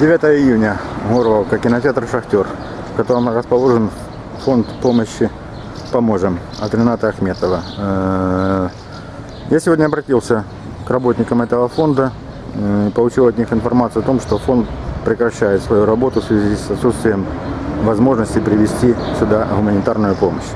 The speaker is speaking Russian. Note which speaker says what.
Speaker 1: 9 июня, Горловка, кинотеатр «Шахтер», в котором расположен фонд помощи «Поможем» от Рената Ахметова. Э, я сегодня обратился к работникам этого фонда э, и получил от них информацию о том, что фонд прекращает свою работу в связи с отсутствием возможности привести сюда гуманитарную помощь.